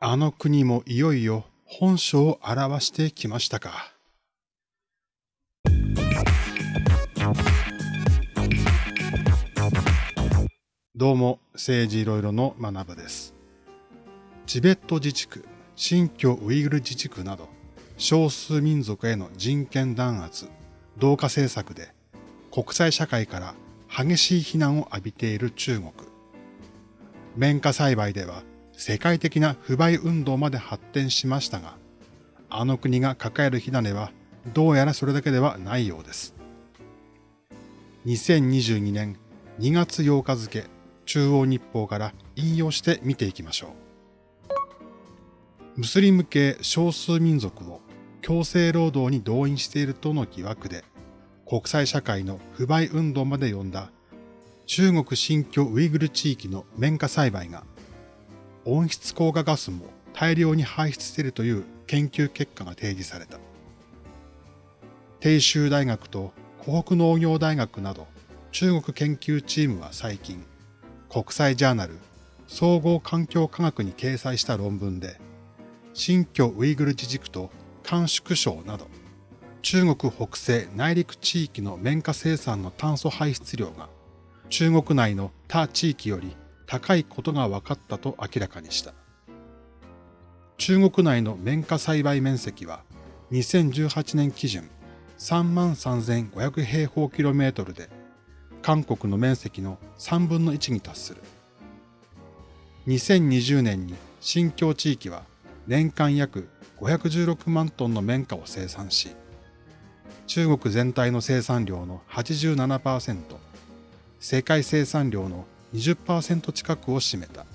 あの国もいよいよ本性を表してきましたか。どうも、政治いろいろの学部です。チベット自治区、新疆ウイグル自治区など、少数民族への人権弾圧、同化政策で国際社会から激しい非難を浴びている中国。綿花栽培では世界的な不買運動まで発展しましたが、あの国が抱える火種はどうやらそれだけではないようです。2022年2月8日付中央日報から引用して見ていきましょう。ムスリム系少数民族を強制労働に動員しているとの疑惑で国際社会の不買運動まで呼んだ中国新疆ウイグル地域の綿花栽培が温室効果ガスも大量に排出しているという研究結果が提示された。鄭州大学と湖北農業大学など中国研究チームは最近国際ジャーナル総合環境科学に掲載した論文で新疆ウイグル自治区と甘粛省など中国北西内陸地域の綿花生産の炭素排出量が中国内の他地域より高いことが分かったと明らかにした。中国内の綿花栽培面積は2018年基準33,500平方キロメートルで韓国の面積の3分の1に達する。2020年に新疆地域は年間約516万トンの綿花を生産し、中国全体の生産量の87%、世界生産量の20%近くを占めた。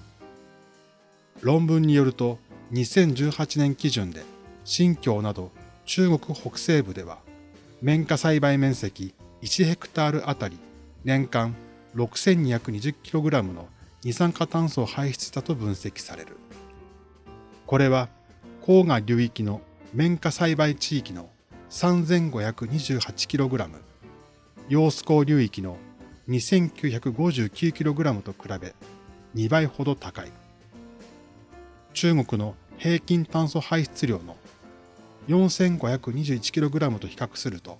論文によると、2018年基準で新疆など中国北西部では、綿花栽培面積1ヘクタールあたり年間 6220kg の二酸化炭素を排出したと分析される。これは黄河流域の綿花栽培地域の 3528kg、揚子江流域の 2959kg と比べ2倍ほど高い。中国の平均炭素排出量の 4521kg と比較すると、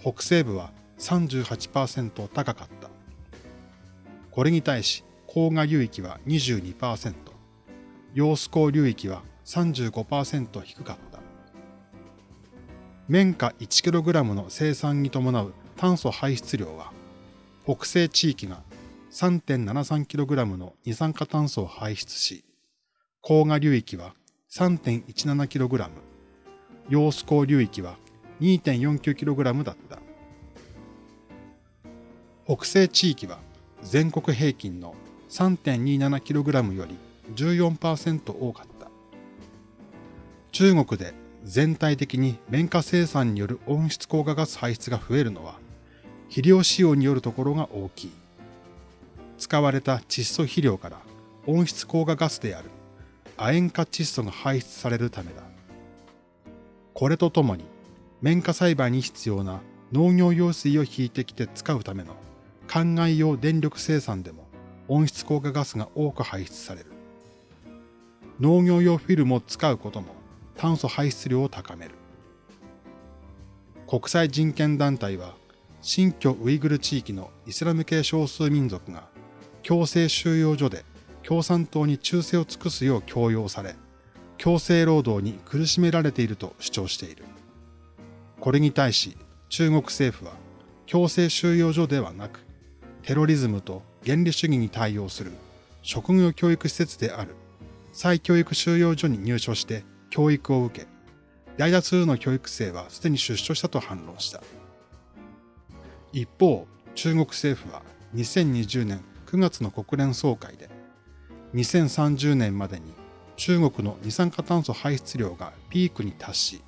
北西部は38%高かった。これに対し、黄河流域は22%、揚子江流域は35%低かった。綿花 1kg の生産に伴う炭素排出量は、北西地域が 3.73kg の二酸化炭素を排出し、黄河流域は 3.17kg、揚子江流域は 2.49kg だった。北西地域は全国平均の 3.27kg より14%多かった。中国で全体的に綿花生産による温室効果ガス排出が増えるのは肥料使用によるところが大きい。使われた窒素肥料から温室効果ガスである亜塩化窒素が排出されるためだ。これとともに綿花栽培に必要な農業用水を引いてきて使うための灌漑用電力生産でも温室効果ガスが多く排出される。農業用フィルムを使うことも炭素排出量を高める。国際人権団体は新疆ウイグル地域のイスラム系少数民族が強制収容所で共産党に忠誠を尽くすよう強要され、強制労働に苦しめられていると主張している。これに対し中国政府は強制収容所ではなくテロリズムと原理主義に対応する職業教育施設である再教育収容所に入所して教育を受け、大多数の教育生はすでに出所したと反論した。一方、中国政府は2020年9月の国連総会で、2030年までに中国の二酸化炭素排出量がピークに達し、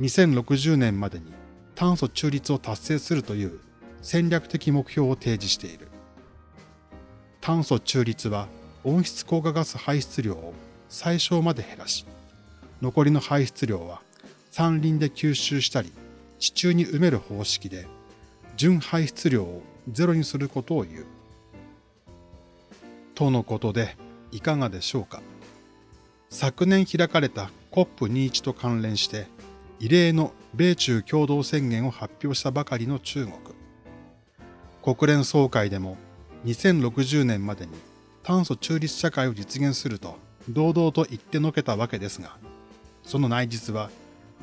2060年までに炭素中立を達成するという戦略的目標を提示している。炭素中立は温室効果ガス排出量を最小まで減らし、残りの排出量は山林で吸収したり地中に埋める方式で純排出量をゼロにすることを言う。とのことでいかがでしょうか昨年開かれた COP21 と関連して異例の米中共同宣言を発表したばかりの中国。国連総会でも2060年までに炭素中立社会を実現すると堂々と言ってのけたわけですが、その内実は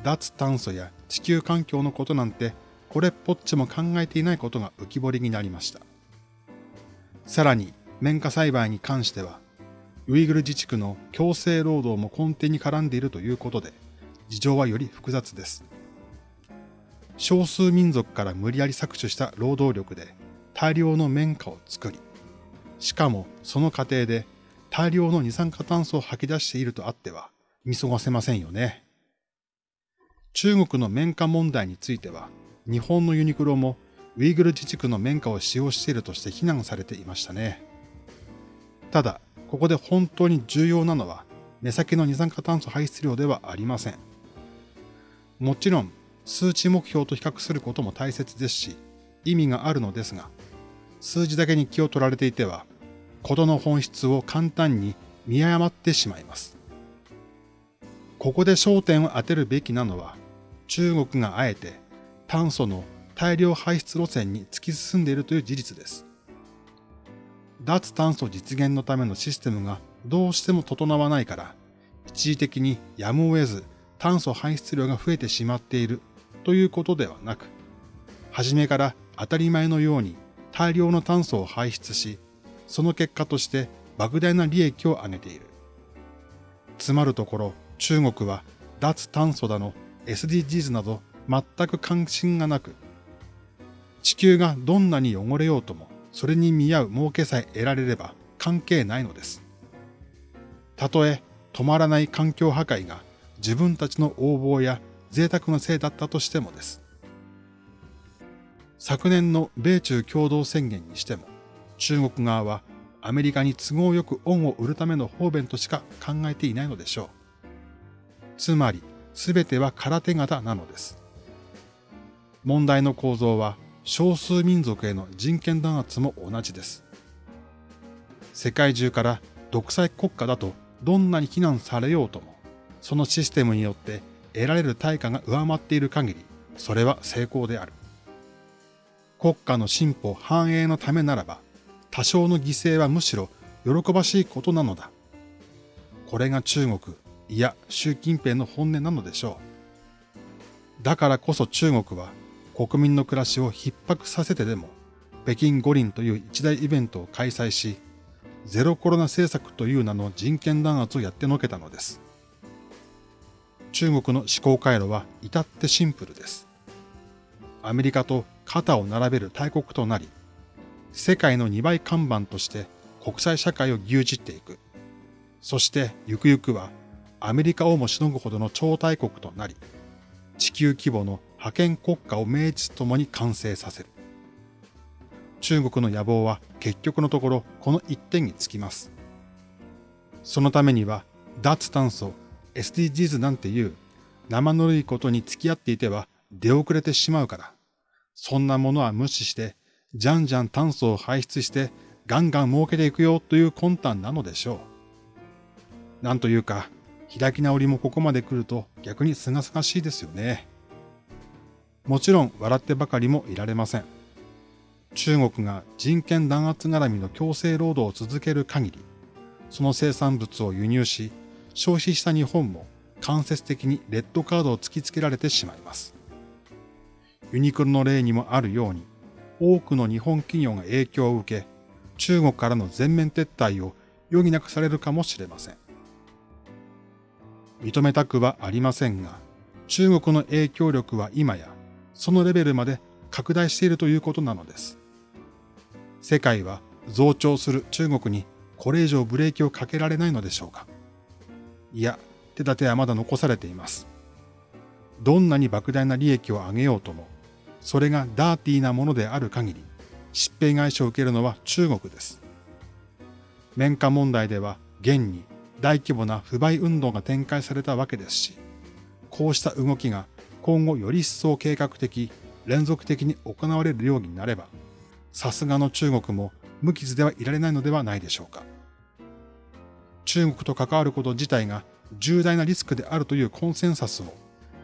脱炭素や地球環境のことなんてこれっぽっちも考えていないことが浮き彫りになりました。さらに、綿花栽培に関しては、ウイグル自治区の強制労働も根底に絡んでいるということで、事情はより複雑です。少数民族から無理やり搾取した労働力で大量の綿花を作り、しかもその過程で大量の二酸化炭素を吐き出しているとあっては見過ごせませんよね。中国の綿花問題については、日本のユニクロもウイグル自治区の綿花を使用しているとして非難されていましたね。ただ、ここで本当に重要なのは、目先の二酸化炭素排出量ではありません。もちろん、数値目標と比較することも大切ですし、意味があるのですが、数字だけに気を取られていては、ことの本質を簡単に見誤ってしまいます。ここで焦点を当てるべきなのは、中国があえて炭素の大量排出路線に突き進んでいるという事実です。脱炭素実現のためのシステムがどうしても整わないから、一時的にやむを得ず炭素排出量が増えてしまっているということではなく、初めから当たり前のように大量の炭素を排出し、その結果として莫大な利益を上げている。つまるところ、中国は脱炭素だの SDGs など全く関心がなく、地球がどんなに汚れようとも、それに見合う儲けさえ得られれば関係ないのです。たとえ止まらない環境破壊が自分たちの横暴や贅沢のせいだったとしてもです。昨年の米中共同宣言にしても、中国側はアメリカに都合よく恩を売るための方便としか考えていないのでしょう。つまり、すべては空手形なのです。問題の構造は少数民族への人権弾圧も同じです。世界中から独裁国家だとどんなに非難されようとも、そのシステムによって得られる対価が上回っている限り、それは成功である。国家の進歩繁栄のためならば、多少の犠牲はむしろ喜ばしいことなのだ。これが中国、いや習近平の本音なのでしょう。だからこそ中国は国民の暮らしを逼迫させてでも北京五輪という一大イベントを開催し、ゼロコロナ政策という名の人権弾圧をやってのけたのです。中国の思考回路は至ってシンプルです。アメリカと肩を並べる大国となり、世界の2倍看板として国際社会を牛耳っていく。そしてゆくゆくはアメリカをもしのぐほどの超大国となり、地球規模の覇権国家を名実ともに完成させる。中国の野望は結局のところこの一点につきます。そのためには脱炭素、SDGs なんていう生ぬるいことに付き合っていては出遅れてしまうから、そんなものは無視してじゃんじゃん炭素を排出してガンガン儲けていくよという魂胆なのでしょう。なんというか、開き直りもここまで来ると逆に清々しいですよね。もちろん笑ってばかりもいられません。中国が人権弾圧絡みの強制労働を続ける限り、その生産物を輸入し、消費した日本も間接的にレッドカードを突きつけられてしまいます。ユニクロの例にもあるように、多くの日本企業が影響を受け、中国からの全面撤退を余儀なくされるかもしれません。認めたくはありませんが、中国の影響力は今やそのレベルまで拡大しているということなのです。世界は増長する中国にこれ以上ブレーキをかけられないのでしょうか。いや、手立てはまだ残されています。どんなに莫大な利益を上げようとも、それがダーティーなものである限り、疾病返しを受けるのは中国です。綿花問題では現に大規模な不買運動が展開されたわけですし、こうした動きが今後より一層計画的、連続的に行われるようになれば、さすがの中国も無傷ではいられないのではないでしょうか。中国と関わること自体が重大なリスクであるというコンセンサスを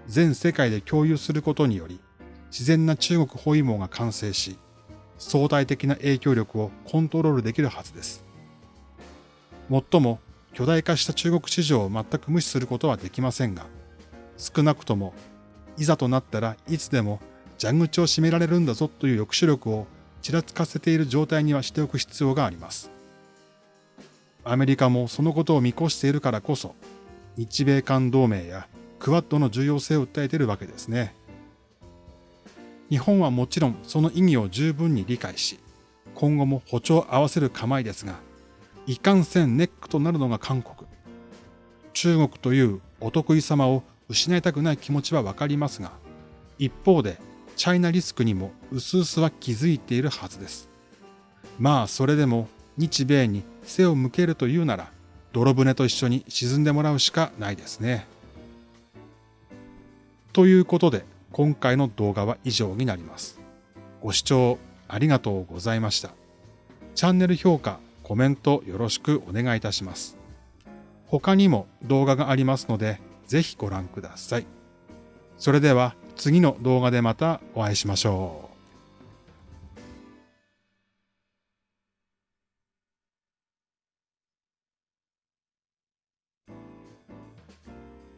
全世界で共有することにより、自然な中国包囲網が完成し、相対的な影響力をコントロールできるはずです。もっとも、巨大化した中国市場を全く無視することはできませんが、少なくとも、いざとなったらいつでも蛇口を閉められるんだぞという抑止力をちらつかせている状態にはしておく必要があります。アメリカもそのことを見越しているからこそ、日米韓同盟やクワッドの重要性を訴えているわけですね。日本はもちろんその意義を十分に理解し、今後も歩調を合わせる構えですが、いかんせんネックとなるのが韓国。中国というお得意様を失いたくない気持ちはわかりますが、一方でチャイナリスクにも薄々は気づいているはずです。まあそれでも日米に背を向けるというなら、泥船と一緒に沈んでもらうしかないですね。ということで、今回の動画は以上になります。ご視聴ありがとうございました。チャンネル評価、コメントよろしくお願いいたします。他にも動画がありますので、ぜひご覧ください。それでは次の動画でまたお会いしましょう。